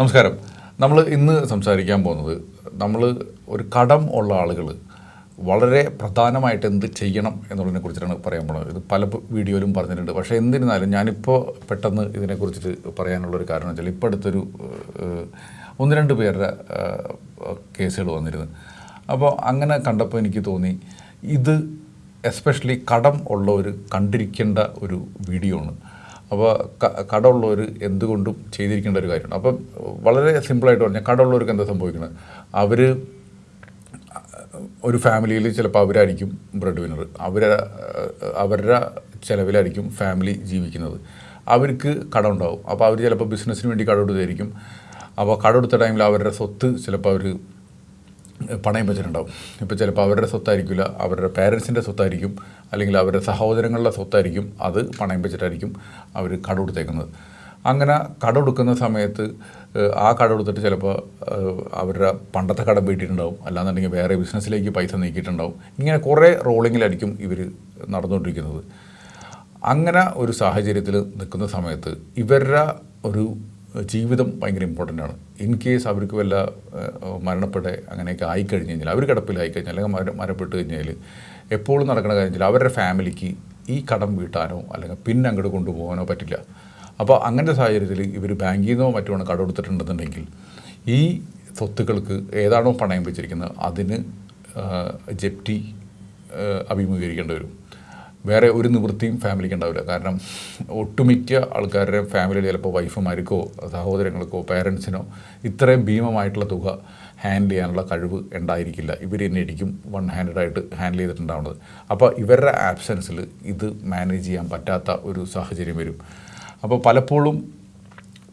നമസ്കാരം. നമ്മൾ ഇന്ന് സംസാരിക്കാൻ പോകുന്നത് നമ്മൾ ഒരു കടം ഉള്ള ആളുകൾ വളരെ പ്രധാനമായിട്ട് എന്ത് ചെയ്യണം എന്നുള്ളതിനെ കുറിച്ചിട്ടാണ് പറയാൻ പോകുന്നത്. ഇത് പല വീഡിയോയിലും പറഞ്ഞിട്ടുണ്ട്. പക്ഷേ എന്നിരുന്നാലും ഞാനിപ്പോൾ പെട്ടെന്ന് ഇതിനെക്കുറിച്ചിട്ട് പറയാനുള്ളൊരു കാരണം വെച്ചാൽ ഇപ്പോൾ അടുത്തൊരു ഒന്ന് രണ്ട് പേരുടെ കേസുകൾ വന്നിരുന്നു. അപ്പോൾ അങ്ങനെ കണ്ടപ്പോൾ എനിക്ക് തോന്നി ഇത് എസ്പെഷ്യലി കടം ഉള്ളവർ കണ്ടിരിക്കേണ്ട ഒരു വീഡിയോ ആണ്. അപ്പോൾ കടമുള്ളവർ എന്തുകൊണ്ടും ചെയ്തിരിക്കേണ്ട ഒരു കാര്യമാണ്. അപ്പം വളരെ സിമ്പിളായിട്ട് പറഞ്ഞാൽ കടമുള്ളവർക്ക് എന്താ സംഭവിക്കുന്നത്? അവർ ഒരു ഫാമിലിയിൽ ചിലപ്പോൾ അവരായിരിക്കും ബ്രെഡ് വിന്നർ അവർ അവരുടെ ചിലവിലായിരിക്കും ഫാമിലി ജീവിക്കുന്നത്. അവർക്ക് കടം ഉണ്ടാവും അപ്പോൾ അവർ ചിലപ്പോൾ ബിസിനസ്സിന് വേണ്ടി കടം എടുത്തായിരിക്കും. അപ്പോൾ കടം എടുത്ത ടൈമിൽ അവരുടെ സ്വത്ത് ചിലപ്പോൾ അവർ പണയം വെച്ചിട്ടുണ്ടാവും. ഇപ്പോൾ ചിലപ്പോൾ അവരുടെ സ്വത്തായിരിക്കില്ല അവരുടെ പേരൻസിന്റെ സ്വത്തായിരിക്കും അല്ലെങ്കിൽ അവരുടെ സഹോദരങ്ങളുടെ സ്വത്തായിരിക്കും അത് പണയം വെച്ചിട്ടായിരിക്കും അവർ കടമെടുത്തേക്കുന്നത് അങ്ങനെ കടമെടുക്കുന്ന സമയത്ത് ആ കടമെടുത്തിട്ട് ചിലപ്പോൾ അവരുടെ പണ്ടത്തെ കടം വീട്ടിയിട്ടുണ്ടാവും. അല്ലാന്നുണ്ടെങ്കിൽ വേറെ ബിസിനസ്സിലേക്ക് പൈസ നീക്കിയിട്ടുണ്ടാവും. ഇങ്ങനെ കുറേ റോളിങ്ങിലായിരിക്കും ഇവർ നടന്നുകൊണ്ടിരിക്കുന്നത്. അങ്ങനെ ഒരു സാഹചര്യത്തിൽ നിൽക്കുന്ന സമയത്ത് ഇവരുടെ ഒരു ജീവിതം ഭയങ്കര ഇമ്പോർട്ടന്റ് ആണ്. ഇൻ കേസ് അവർക്ക് വല്ല മരണപ്പെടെ അങ്ങനെയൊക്കെ ആയിക്കഴിഞ്ഞ് കഴിഞ്ഞാൽ അവർ കിടപ്പിലായി കഴിഞ്ഞാൽ അല്ലെങ്കിൽ മര മരപ്പെട്ട് കഴിഞ്ഞാൽ എപ്പോഴും നടക്കുന്ന കാര്യം അവരുടെ ഫാമിലിക്ക് ഈ കടം വീട്ടാനോ അല്ലെങ്കിൽ പിന്നെ അങ്ങോട്ട് കൊണ്ടുപോകാനോ പറ്റില്ല. അപ്പോൾ അങ്ങനത്തെ സാഹചര്യത്തിൽ ഇവർ ബാങ്കിൽ നിന്നോ മറ്റോ കടം എടുത്തിട്ടുണ്ടെന്നുണ്ടെങ്കിൽ ഈ സ്വത്തുക്കൾക്ക് ഏതാണോ പണയം വെച്ചിരിക്കുന്നത് അതിന് ജപ്തി അഭിമുഖീകരിക്കേണ്ടി വരും. വേറെ ഒരു നിവൃത്തിയും ഫാമിലിക്ക് ഉണ്ടാവില്ല. കാരണം ഒട്ടുമിക്ക ആൾക്കാരുടെ ഫാമിലിയിൽ ചിലപ്പോൾ വൈഫുമാർക്കോ സഹോദരങ്ങൾക്കോ പേരൻസിനോ ഇത്രയും ഭീമമായിട്ടുള്ള തുക ഹാൻഡിൽ ചെയ്യാനുള്ള കഴിവ് ഉണ്ടായിരിക്കില്ല. ഇവർ തന്നെ ഇരിക്കും വൺ ഹാൻഡഡായിട്ട് ഹാൻഡിൽ ചെയ്തിട്ടുണ്ടാവുന്നത്. അപ്പോൾ ഇവരുടെ ആബ്സെൻസിൽ ഇത് മാനേജ് ചെയ്യാൻ പറ്റാത്ത ഒരു സാഹചര്യം വരും. അപ്പോൾ പലപ്പോഴും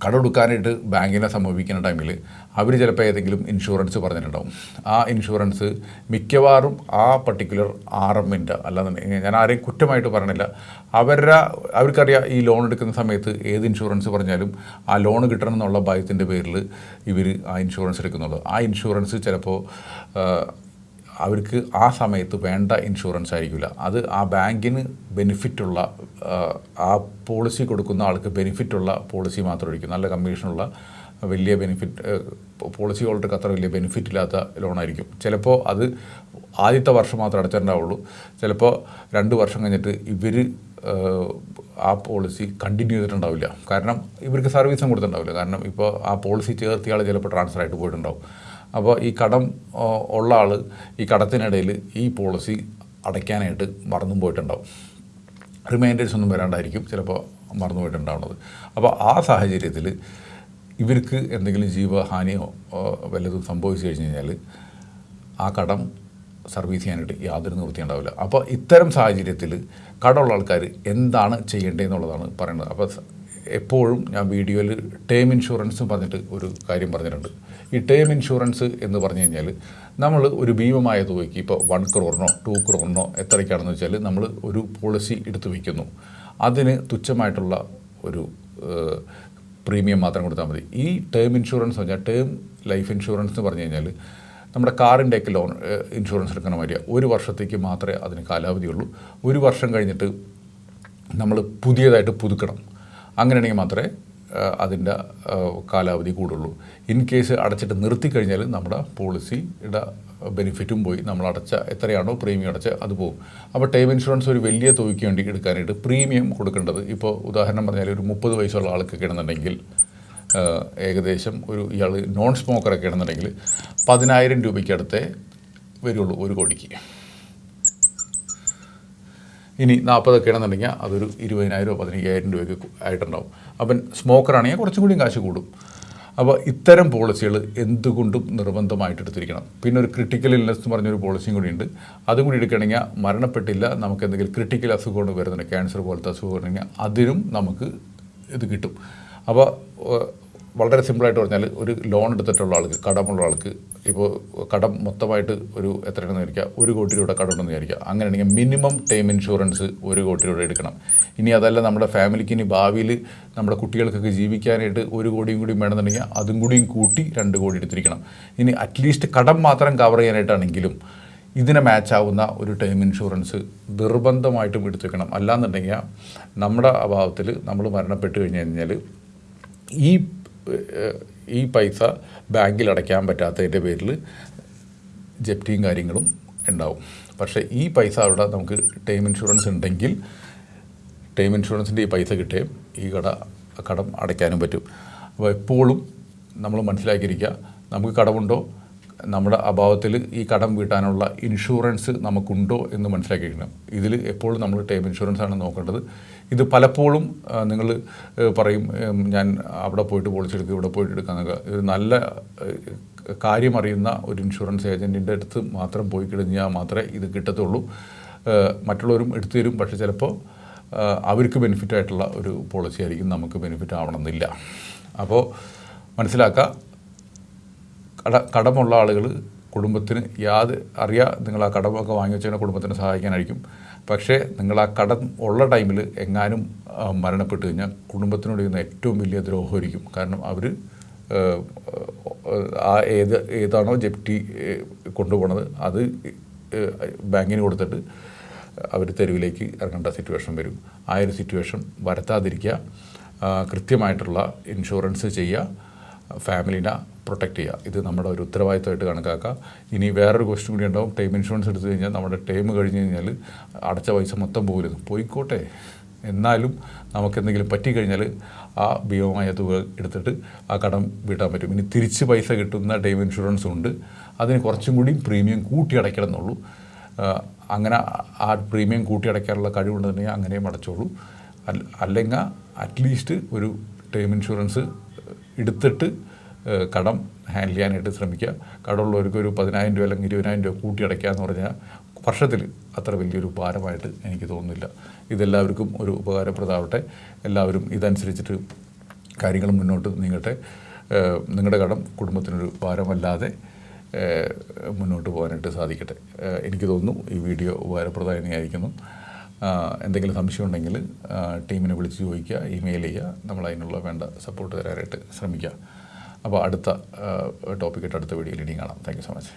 കടമെടുക്കാനായിട്ട് ബാങ്കിനെ സമീപിക്കുന്ന ടൈമിൽ അവർ ചിലപ്പോൾ ഏതെങ്കിലും ഇൻഷുറൻസ് പറഞ്ഞിട്ടുണ്ടാവും. ആ ഇൻഷുറൻസ് മിക്കവാറും ആ പർട്ടിക്കുലർ ആർ എമ്മിന്റെ അല്ലാന്നുണ്ടെങ്കിൽ ഞാൻ ആരെയും കുറ്റമായിട്ട് പറയണില്ല. അവരുടെ അവർക്കറിയാം ഈ ലോൺ എടുക്കുന്ന സമയത്ത് ഏത് ഇൻഷുറൻസ് പറഞ്ഞാലും ആ ലോൺ കിട്ടണം എന്നുള്ള ഭയത്തിന്റെ പേരിൽ ഇവർ ആ ഇൻഷുറൻസ് എടുക്കുന്നുള്ളൂ. ആ ഇൻഷുറൻസ് ചിലപ്പോൾ അവർക്ക് ആ സമയത്ത് വേണ്ട ഇൻഷുറൻസ് ആയിരിക്കില്ല. അത് ആ ബാങ്കിന് ബെനിഫിറ്റുള്ള ആ പോളിസി കൊടുക്കുന്ന ആൾക്ക് ബെനിഫിറ്റുള്ള പോളിസി മാത്രമായിരിക്കും നല്ല കമ്മീഷനുള്ള വലിയ ബെനിഫിറ്റ് പോളിസി ഹോൾഡർക്ക് അത്ര വലിയ ബെനിഫിറ്റ് ഇല്ലാത്ത ലോണായിരിക്കും ചിലപ്പോൾ അത് ആദ്യത്തെ വർഷം മാത്രമേ അടച്ചിട്ടുണ്ടാവുള്ളൂ. ചിലപ്പോൾ രണ്ട് വർഷം കഴിഞ്ഞിട്ട് ഇവർ ആ പോളിസി കണ്ടിന്യൂ ചെയ്തിട്ടുണ്ടാവില്ല. കാരണം ഇവർക്ക് സർവീസും കൊടുത്തിട്ടുണ്ടാവില്ല. കാരണം ഇപ്പോൾ ആ പോളിസി ചേർത്തിയാൾ ചിലപ്പോൾ ട്രാൻസ്ഫർ ആയിട്ട് പോയിട്ടുണ്ടാവും. അപ്പോൾ ഈ കടം ഉള്ള ആൾ ഈ കടത്തിനിടയിൽ ഈ പോളിസി അടയ്ക്കാനായിട്ട് മറന്നും പോയിട്ടുണ്ടാവും. റിമൈൻഡേഴ്സ് ഒന്നും വരാണ്ടായിരിക്കും ചിലപ്പോൾ മറന്നു പോയിട്ടുണ്ടാവുന്നത്. അപ്പോൾ ആ സാഹചര്യത്തിൽ ഇവർക്ക് എന്തെങ്കിലും ജീവഹാനിയോ വല്ലതും സംഭവിച്ചു കഴിഞ്ഞ് കഴിഞ്ഞാൽ ആ കടം സർവീസ് ചെയ്യാനായിട്ട് യാതൊരു നിവൃത്തി ഉണ്ടാവില്ല. അപ്പോൾ ഇത്തരം സാഹചര്യത്തിൽ കടമുള്ള ആൾക്കാർ എന്താണ് ചെയ്യേണ്ടതെന്നുള്ളതാണ് പറയുന്നത്. അപ്പോൾ എപ്പോഴും ഞാൻ വീഡിയോയിൽ ടേം ഇൻഷുറൻസ് പറഞ്ഞിട്ട് ഒരു കാര്യം പറഞ്ഞിട്ടുണ്ട്. ഈ ടേം ഇൻഷുറൻസ് എന്ന് പറഞ്ഞു കഴിഞ്ഞാൽ നമ്മൾ ഒരു ഭീമമായ തുകയ്ക്ക് ഇപ്പോൾ വൺ ക്രോറിനോ ടു ക്രോറിനോ എത്രയ്ക്കാണെന്ന് വെച്ചാൽ നമ്മൾ ഒരു പോളിസി എടുത്തു വയ്ക്കുന്നു അതിന് തുച്ഛമായിട്ടുള്ള ഒരു പ്രീമിയം മാത്രം കൊടുത്താൽ മതി. ഈ ടേം ഇൻഷുറൻസ് പറഞ്ഞാൽ ടേം ലൈഫ് ഇൻഷുറൻസ് എന്ന് പറഞ്ഞു കഴിഞ്ഞാൽ നമ്മുടെ കാറിന്റെയൊക്കെ ലോൺ ഇൻഷുറൻസ് എടുക്കണ മാതിരിയാണ് ഒരു വർഷത്തേക്ക് മാത്രമേ അതിന് കാലാവധിയുള്ളൂ. ഒരു വർഷം കഴിഞ്ഞിട്ട് നമ്മൾ പുതിയതായിട്ട് പുതുക്കണം. അങ്ങനെയാണെങ്കിൽ മാത്രമേ അതിന്റെ കാലാവധി കൂടുള്ളൂ. ഇൻ കേസ് അടച്ചിട്ട് നിർത്തി കഴിഞ്ഞാൽ നമ്മുടെ പോളിസിയുടെ ബെനിഫിറ്റും പോയി. നമ്മൾ അടച്ച എത്രയാണോ പ്രീമിയം അടച്ച അത് പോകും. അപ്പോൾ ടൈം ഇൻഷുറൻസ് ഒരു വലിയ തുകയ്ക്ക് വേണ്ടി എടുക്കാനായിട്ട് പ്രീമിയം കൊടുക്കേണ്ടത്. ഇപ്പോൾ ഉദാഹരണം പറഞ്ഞാൽ ഒരു മുപ്പത് വയസ്സുള്ള ആൾക്കൊക്കെ ആണെന്നുണ്ടെങ്കിൽ ഏകദേശം ഒരു ഇയാൾ നോൺ സ്മോക്കറൊക്കെ ആണെന്നുണ്ടെങ്കിൽ പതിനായിരം രൂപയ്ക്കടുത്തേ വരുള്ളൂ ഒരു കോടിക്ക്. ഇനി നാൽപ്പതൊക്കെ ആണെന്നുണ്ടെങ്കിൽ അതൊരു ഇരുപതിനായിരമോ പതിനയ്യായിരം രൂപയ്ക്ക് ആയിട്ടുണ്ടാവും. അപ്പം സ്മോക്കറാണെങ്കിൽ കുറച്ചും കൂടിയും കാശ് കൂടും. അപ്പോൾ ഇത്തരം പോളിസികൾ എന്തുകൊണ്ടും നിർബന്ധമായിട്ട് എടുത്തിരിക്കണം. പിന്നെ ഒരു ക്രിട്ടിക്കൽ ഇൽനെസ് എന്ന് പറഞ്ഞൊരു പോളിസിയും കൂടി ഉണ്ട്. അതും കൂടി എടുക്കണമെങ്കിൽ മരണപ്പെട്ടില്ല നമുക്ക് എന്തെങ്കിലും ക്രിട്ടിക്കൽ അസുഖമാണ് വരുന്നുണ്ട് ക്യാൻസർ പോലത്തെ അസുഖം ഉണ്ടെങ്കിൽ അതിനും നമുക്ക് ഇത് കിട്ടും. അപ്പോൾ വളരെ സിമ്പിളായിട്ട് പറഞ്ഞാൽ ഒരു ലോൺ എടുത്തിട്ടുള്ള ആൾക്ക് കടമുള്ള ആൾക്ക് ഇപ്പോൾ കടം മൊത്തമായിട്ട് ഒരു എത്രയാണെന്ന് വിചാരിക്കുക ഒരു കോടി രൂപയുടെ കടമുണ്ടെന്ന് വിചാരിക്കുക. അങ്ങനെയാണെങ്കിൽ മിനിമം ടൈം ഇൻഷുറൻസ് ഒരു കോടി രൂപ എടുക്കണം. ഇനി അതല്ല നമ്മുടെ ഫാമിലിക്ക് ഇനി ഭാവിയിൽ നമ്മുടെ കുട്ടികൾക്കൊക്കെ ജീവിക്കാനായിട്ട് ഒരു കോടിയും കൂടി വേണമെന്നുണ്ടെങ്കിൽ അതും കൂടിയും കൂട്ടി രണ്ട് കോടി എടുത്തിരിക്കണം. ഇനി അറ്റ്ലീസ്റ്റ് കടം മാത്രം കവർ ചെയ്യാനായിട്ടാണെങ്കിലും ഇതിനെ മാച്ചാവുന്ന ഒരു ടേം ഇൻഷുറൻസ് നിർബന്ധമായിട്ടും എടുത്തു വെക്കണം അല്ലാന്നുണ്ടെങ്കിൽ നമ്മുടെ അഭാവത്തിൽ നമ്മൾ മരണപ്പെട്ട് കഴിഞ്ഞ് കഴിഞ്ഞാൽ ഈ ഈ പൈസ ബാങ്കിൽ അടയ്ക്കാൻ പറ്റാത്തതിന്റെ പേരിൽ ജപ്തിയും കാര്യങ്ങളും ഉണ്ടാവും. പക്ഷേ ഈ പൈസ അവിടെ നമുക്ക് ടേം ഇൻഷുറൻസ് ഉണ്ടെങ്കിൽ ടേം ഇൻഷുറൻസിന്റെ ഈ പൈസ കിട്ടുകയും ഈ കട കടം അടയ്ക്കാനും പറ്റും. അപ്പോൾ എപ്പോഴും നമ്മൾ മനസ്സിലാക്കിയിരിക്കുക നമുക്ക് കടമുണ്ടോ? നമ്മുടെ അഭാവത്തിൽ ഈ കടം വീട്ടാനുള്ള ഇൻഷുറൻസ് നമുക്കുണ്ടോ എന്ന് മനസ്സിലാക്കിയിരിക്കണം. ഇതിൽ എപ്പോഴും നമ്മൾ ടേം ഇൻഷുറൻസ് ആണ് നോക്കേണ്ടത്. ഇത് പലപ്പോഴും നിങ്ങൾ പറയും ഞാൻ അവിടെ പോയിട്ട് പൊളിച്ചെടുക്കുക ഇവിടെ പോയിട്ട് എടുക്കാന്നൊക്കെ ഇത് നല്ല കാര്യമറിയുന്ന ഒരു ഇൻഷുറൻസ് ഏജന്റിന്റെ അടുത്ത് മാത്രം പോയി കഴിഞ്ഞാൽ മാത്രമേ ഇത് കിട്ടത്തുള്ളൂ. മറ്റുള്ളവരും എടുത്തു തരും. പക്ഷേ ചിലപ്പോൾ അവർക്ക് ബെനിഫിറ്റായിട്ടുള്ള ഒരു പോളിസി ആയിരിക്കും നമുക്ക് ബെനിഫിറ്റ് ആവണമെന്നില്ല. അപ്പോൾ മനസ്സിലാക്കുക കട കടമുള്ള ആളുകൾ കുടുംബത്തിന് യാത് അറിയാം നിങ്ങൾ ആ കടമൊക്കെ വാങ്ങി വെച്ചാൽ കുടുംബത്തിന് സഹായിക്കാനായിരിക്കും. പക്ഷേ നിങ്ങൾ ആ കടം ഉള്ള ടൈമിൽ എങ്ങാനും മരണപ്പെട്ടു കഴിഞ്ഞാൽ കുടുംബത്തിനോട് ചെയ്യുന്ന ഏറ്റവും വലിയ ദ്രോഹമായിരിക്കും. കാരണം അവർ ആ ഏത് ഏതാണോ ജപ്റ്റി കൊണ്ടുപോണത് അത് ബാങ്കിന് കൊടുത്തിട്ട് അവർ തെരുവിലേക്ക് ഇറങ്ങേണ്ട സിറ്റുവേഷൻ വരും. ആ ഒരു സിറ്റുവേഷൻ വരത്താതിരിക്കുക കൃത്യമായിട്ടുള്ള ഇൻഷുറൻസ് ചെയ്യുക ഫാമിലിനെ പ്രൊട്ടക്റ്റ് ചെയ്യുക. ഇത് നമ്മുടെ ഒരു ഉത്തരവാദിത്തമായിട്ട് കണക്കാക്കുക ഇനി വേറൊരു ക്വസ്റ്റ്യൻ കൂടി ഉണ്ടാവും. ടൈം ഇൻഷുറൻസ് എടുത്തു കഴിഞ്ഞാൽ നമ്മുടെ ടൈം കഴിഞ്ഞ് കഴിഞ്ഞാൽ അടച്ച പൈസ മൊത്തം പോകരുത് പോയിക്കോട്ടെ. എന്നാലും നമുക്കെന്തെങ്കിലും പറ്റിക്കഴിഞ്ഞാൽ ആ ഭീമമായ തുക എടുത്തിട്ട് ആ കടം വീട്ടാൻ പറ്റും. ഇനി തിരിച്ച് പൈസ കിട്ടുന്ന ടൈം ഇൻഷുറൻസ് ഉണ്ട്. അതിന് കുറച്ചും കൂടി പ്രീമിയം കൂട്ടി അടയ്ക്കണം എന്നുള്ളൂ. അങ്ങനെ ആ പ്രീമിയം കൂട്ടി അടയ്ക്കാനുള്ള കഴിവുണ്ടെന്നുണ്ടെങ്കിൽ അങ്ങനെയും അടച്ചോളൂ. അല്ല അല്ലെങ്കിൽ അറ്റ്ലീസ്റ്റ് ഒരു ടൈം ഇൻഷുറൻസ് എടുത്തിട്ട് കടം ഹാൻഡിൽ ചെയ്യാനായിട്ട് ശ്രമിക്കുക. കടമുള്ളവർക്ക് ഒരു പതിനായിരം രൂപ അല്ലെങ്കിൽ ഇരുപതിനായിരം രൂപ കൂട്ടി അടയ്ക്കുക എന്ന് പറഞ്ഞാൽ വർഷത്തിൽ അത്ര വലിയൊരു ഭാരമായിട്ട് എനിക്ക് തോന്നുന്നില്ല. ഇതെല്ലാവർക്കും ഒരു ഉപകാരപ്രദമാവട്ടെ. എല്ലാവരും ഇതനുസരിച്ചിട്ട് കാര്യങ്ങൾ മുന്നോട്ട് നീങ്ങട്ടെ. നിങ്ങളുടെ കടം കുടുംബത്തിനൊരു ഭാരമല്ലാതെ മുന്നോട്ട് പോകാനായിട്ട് സാധിക്കട്ടെ. എനിക്ക് തോന്നുന്നു ഈ വീഡിയോ ഉപകാരപ്രദമായി തന്നെയായിരിക്കുന്നു എന്തെങ്കിലും സംശയം ഉണ്ടെങ്കിൽ ടീമിനെ വിളിച്ച് ചോദിക്കുക ഇമെയിൽ ചെയ്യുക. നമ്മൾ അതിനുള്ള വേണ്ട സപ്പോർട്ട് തരാനായിട്ട് ശ്രമിക്കുക. അപ്പോൾ അടുത്ത ടോപ്പിക്കായിട്ട് അടുത്ത വീഡിയോയിൽ ഇനിയും കാണാം. Thank you so much